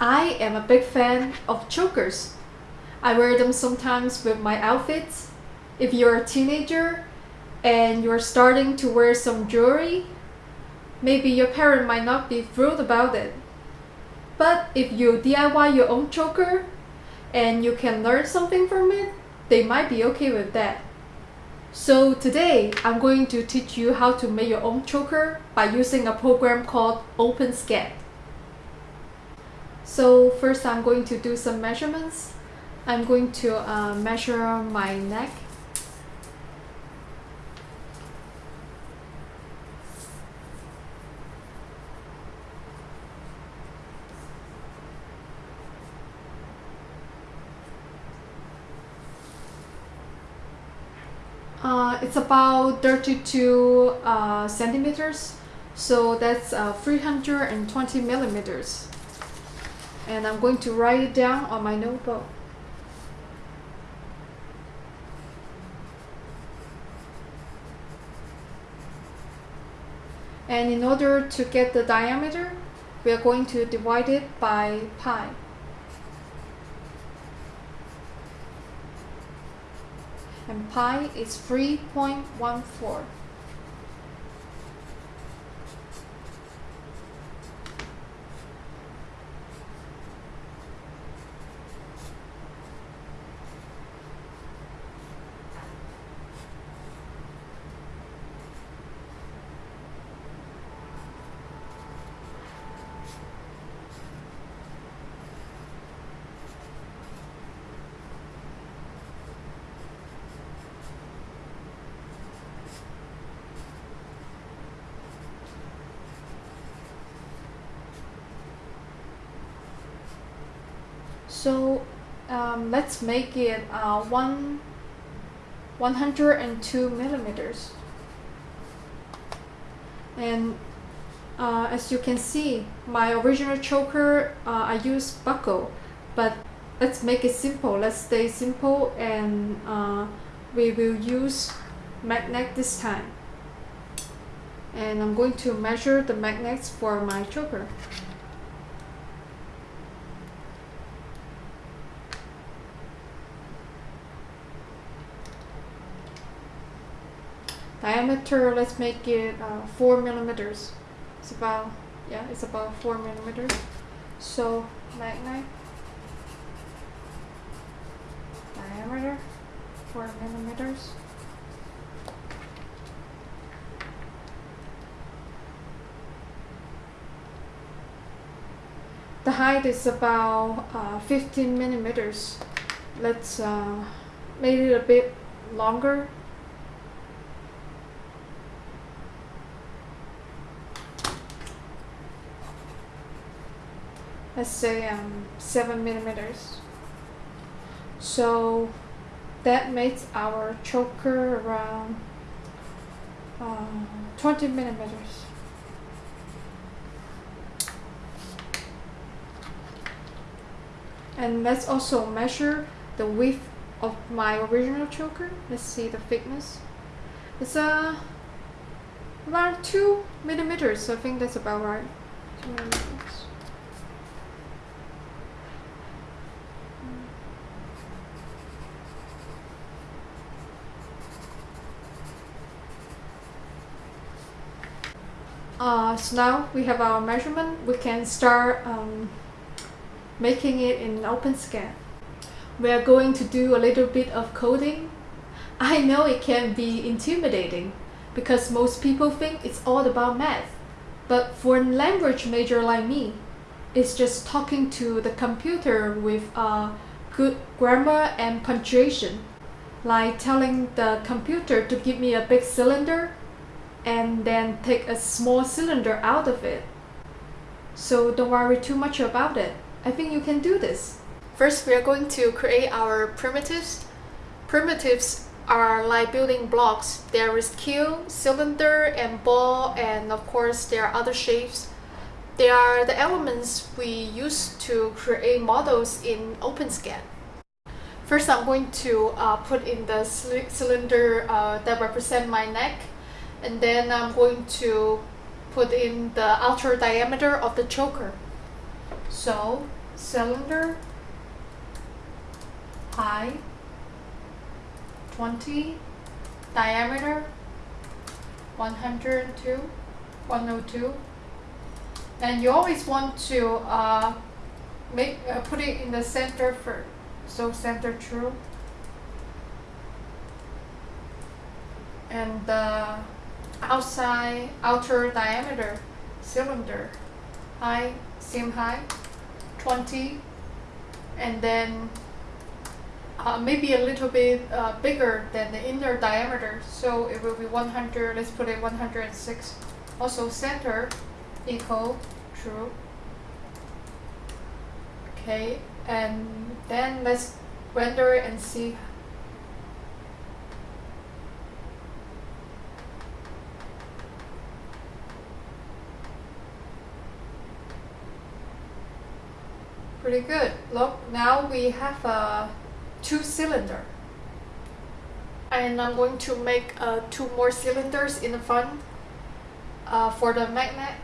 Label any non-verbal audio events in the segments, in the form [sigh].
I am a big fan of chokers. I wear them sometimes with my outfits. If you're a teenager and you're starting to wear some jewelry, maybe your parent might not be thrilled about it. But if you DIY your own choker and you can learn something from it, they might be okay with that. So today, I'm going to teach you how to make your own choker by using a program called OpenSCAD. So first I'm going to do some measurements. I'm going to uh, measure my neck. Uh, it's about 32 uh, centimeters, so that's uh, 320 millimeters and I'm going to write it down on my notebook. And in order to get the diameter, we are going to divide it by pi. And pi is 3.14. So um, let's make it uh, one 102 millimeters. And uh, as you can see, my original choker, uh, I use buckle, but let's make it simple. Let's stay simple and uh, we will use magnet this time. And I'm going to measure the magnets for my choker. Diameter let's make it uh, 4 millimeters. It's about yeah it's about 4 millimeters. So magnet diameter 4 millimeters. The height is about uh, 15 millimeters. Let's uh, make it a bit longer let's say um, 7 millimeters. So that makes our choker around um, 20 millimeters. And let's also measure the width of my original choker. Let's see the thickness. It's uh, around 2 millimeters. I think that's about right 2 millimeters Uh, so now we have our measurement, we can start um, making it in OpenSCAD. We are going to do a little bit of coding. I know it can be intimidating because most people think it's all about math. But for a language major like me, it's just talking to the computer with uh, good grammar and punctuation. Like telling the computer to give me a big cylinder and then take a small cylinder out of it. So don't worry too much about it. I think you can do this. First, we are going to create our primitives. Primitives are like building blocks. There is cube, cylinder, and ball, and of course there are other shapes. They are the elements we use to create models in OpenSCAD. First, I'm going to uh, put in the cylinder uh, that represent my neck and then I'm going to put in the outer diameter of the choker. So cylinder high 20 diameter 102 102 and you always want to uh, make uh, put it in the center for so center true and the outside outer diameter cylinder high seam high 20 and then uh, maybe a little bit uh, bigger than the inner diameter. So it will be 100 let's put it 106 also center equal true. Okay and then let's render it and see pretty good. Look now we have a two cylinder and I'm going to make uh, two more cylinders in the front uh, for the magnet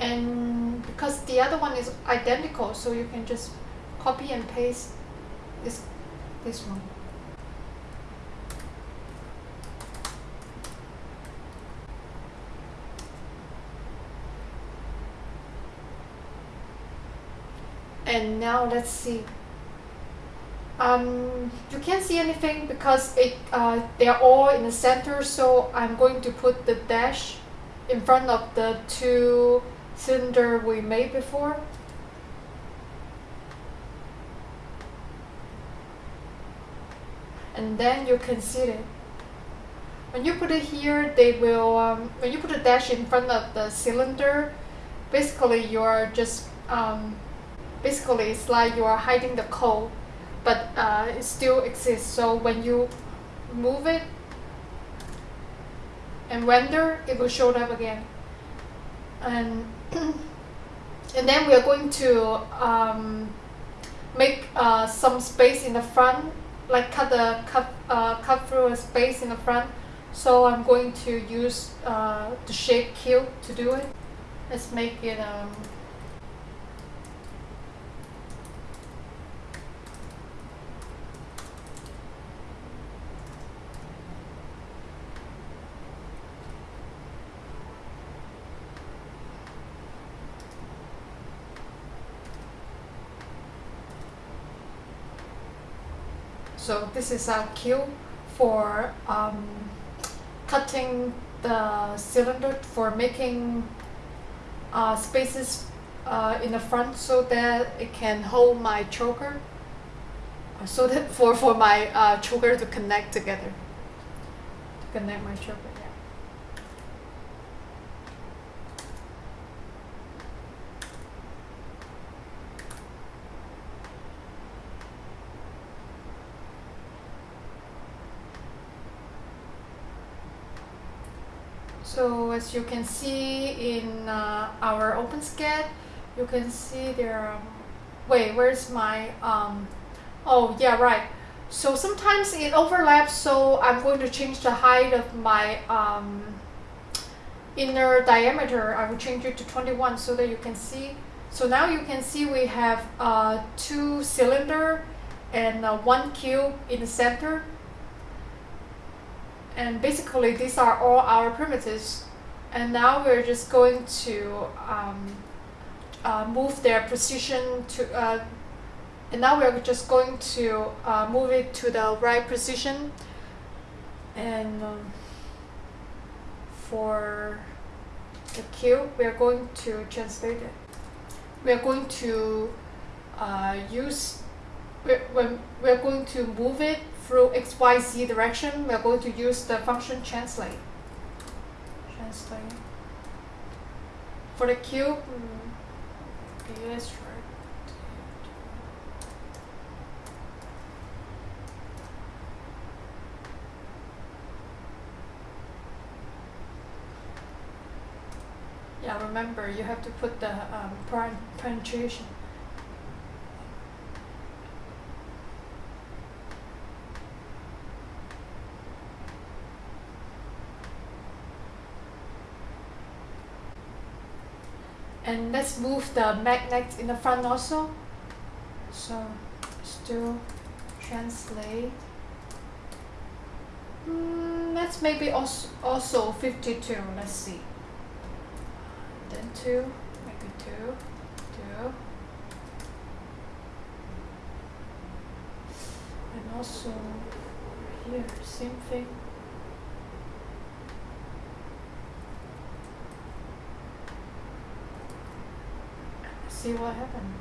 and because the other one is identical so you can just copy and paste this this one. And now let's see. Um, you can't see anything because it uh, they are all in the center so I'm going to put the dash in front of the two cylinder we made before? And then you can see it. When you put it here they will um, when you put a dash in front of the cylinder basically you're just um, basically it's like you are hiding the code but uh, it still exists. So when you move it and render it will show up again. And [coughs] and then we are going to um, make uh, some space in the front like cut the cut, uh, cut through a space in the front. So I'm going to use uh, the shape cube to do it. Let's make it um, so this is our cube for um, cutting the cylinder for making uh, spaces uh, in the front so that it can hold my choker so that [laughs] for, for my uh, choker to connect together to connect my choker yeah. So as you can see in uh, our OpenSCAD, you can see there are, wait, where's my, um, oh yeah, right. So sometimes it overlaps, so I'm going to change the height of my um, inner diameter. I will change it to 21 so that you can see. So now you can see we have uh, two cylinder and uh, one cube in the center and basically these are all our primitives. And now we're just going to um, uh, move their position to uh, and now we're just going to uh, move it to the right position and um, for the cube we're going to translate it. We're going to uh, use we're, we're going to move it through XYZ direction, we're going to use the function translate. Translate. For the cube, okay, let's try. Yeah, remember remember you have to put the um, penetration. And let's move the magnet in the front also. So still translate. Mm, let's maybe also, also 52 let's see. Then 2 maybe 2 2 and also here same thing see what happened.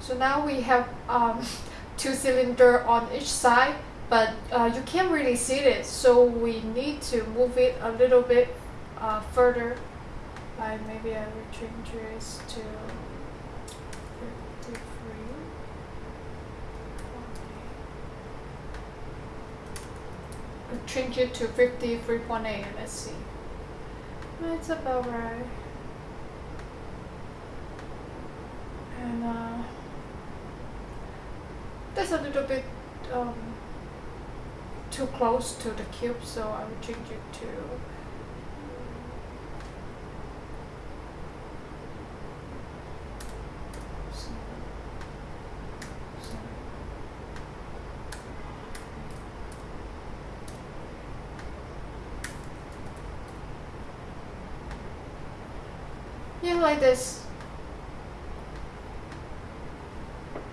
So now we have um, [laughs] two cylinder on each side, but uh, you can't really see it, so we need to move it a little bit uh, further. By maybe I will change this to change it to 53.8 let's see. That's about right. And uh, that's a little bit um, too close to the cube so I will change it to yeah like this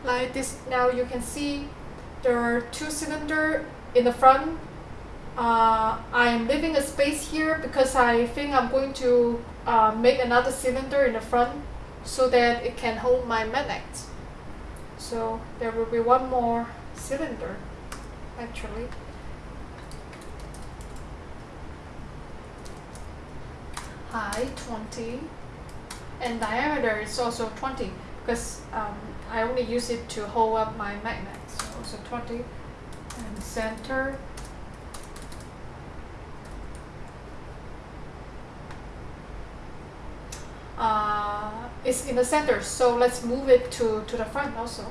like this now you can see there are two cylinder in the front. Uh, I am leaving a space here because I think I'm going to uh, make another cylinder in the front so that it can hold my magnet. So there will be one more cylinder actually. High 20 and diameter is also 20 because um, I only use it to hold up my magnet so also 20 and center. Uh, it's in the center so let's move it to, to the front also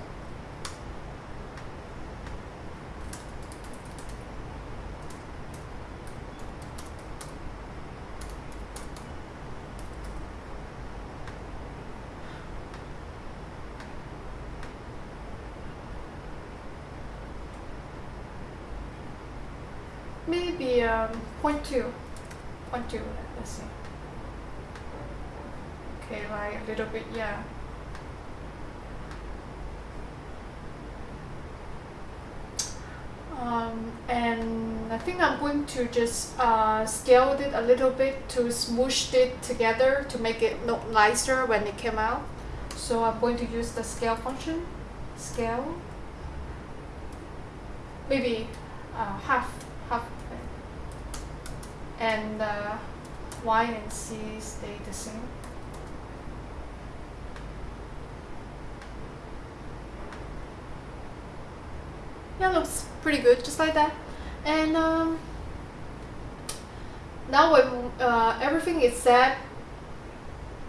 maybe um, point two, point two, let's see. Okay, like a little bit, yeah. Um, and I think I'm going to just uh, scale it a little bit to smoosh it together to make it look nicer when it came out. So I'm going to use the scale function, scale, maybe uh, half, half and uh, Y and C stay the same. Yeah, looks pretty good, just like that. And um, now when uh, everything is set,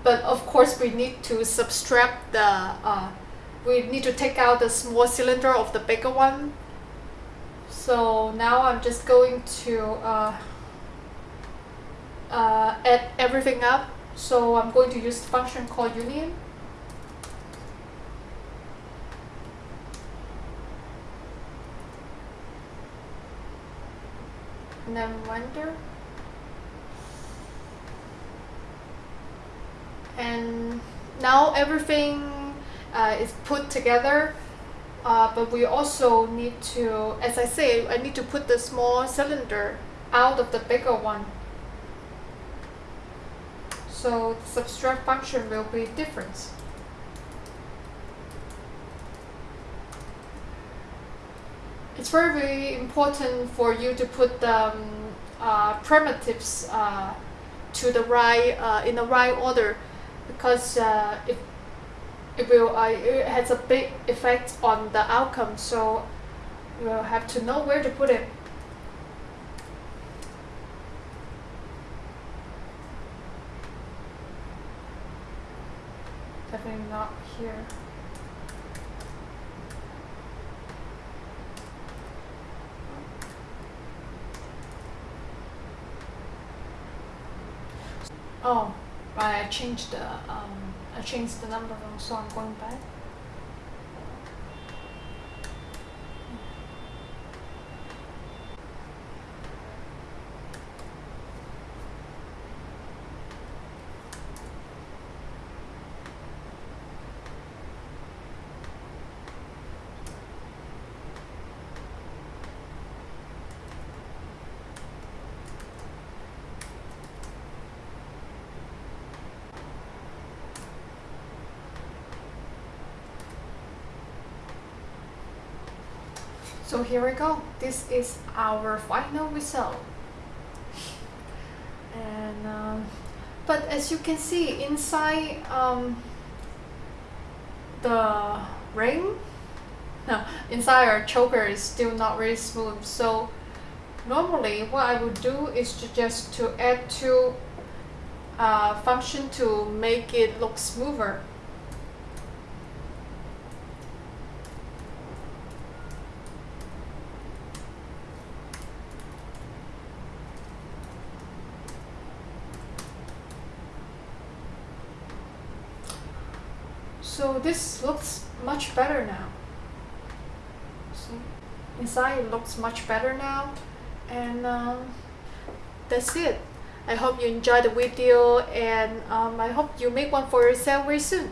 but of course we need to subtract the, uh, we need to take out the small cylinder of the bigger one. So now I'm just going to uh, uh, add everything up. So I'm going to use the function called union. And then render. And now everything uh, is put together. Uh, but we also need to, as I say, I need to put the small cylinder out of the bigger one so the subtract function will be different. It's very, very important for you to put the um, uh, primitives uh, to the right uh, in the right order because uh, it it will uh, it has a big effect on the outcome. So you will have to know where to put it. Definitely not here. Oh, right, I changed the um, I changed the number so I'm going back. So here we go. This is our final result. And um, but as you can see inside um, the ring, [laughs] no, inside our choker is still not very smooth. So normally what I would do is to just to add two uh, function to make it look smoother. So this looks much better now. See? Inside it looks much better now. And um, that's it. I hope you enjoyed the video and um, I hope you make one for yourself very soon.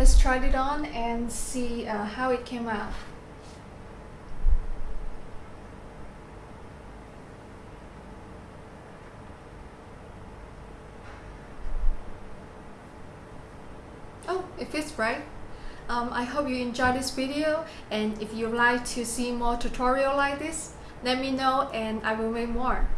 Let's try it on and see uh, how it came out. Oh, it fits right. Um, I hope you enjoyed this video and if you like to see more tutorial like this, let me know and I will make more.